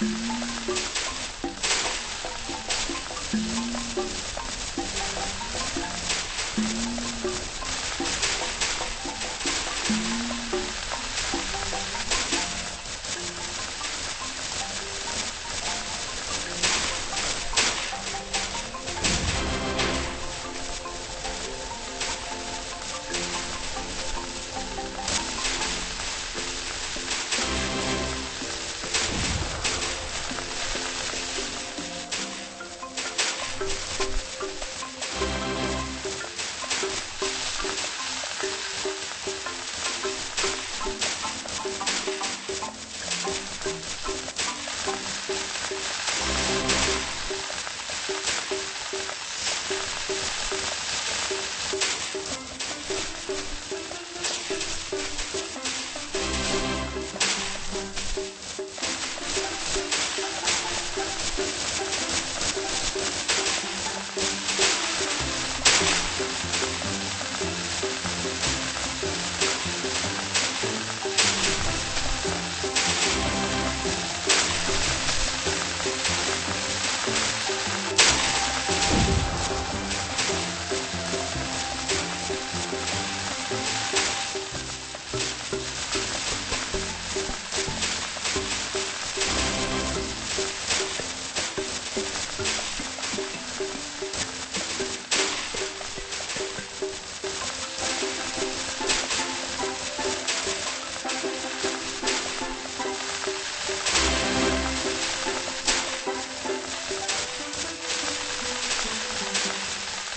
うん。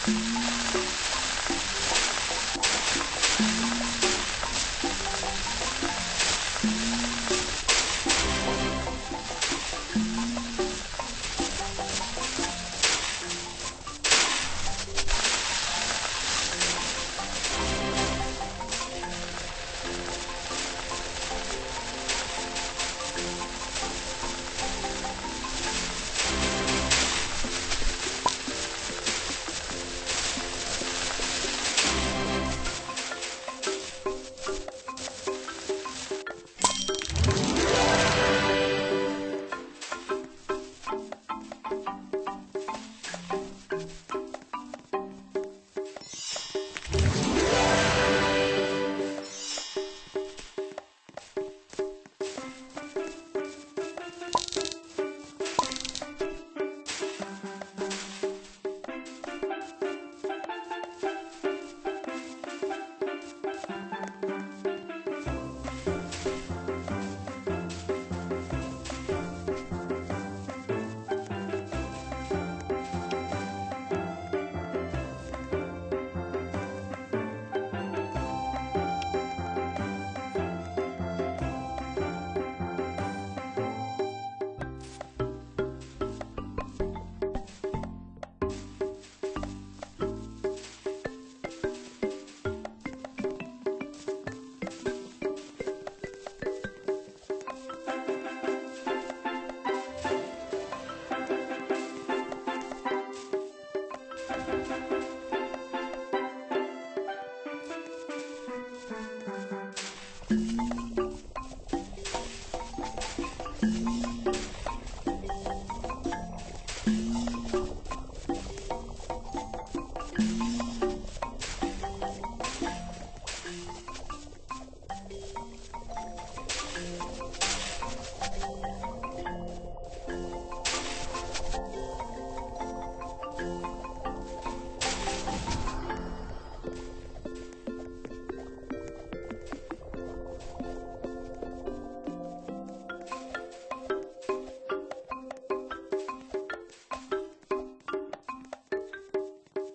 Thank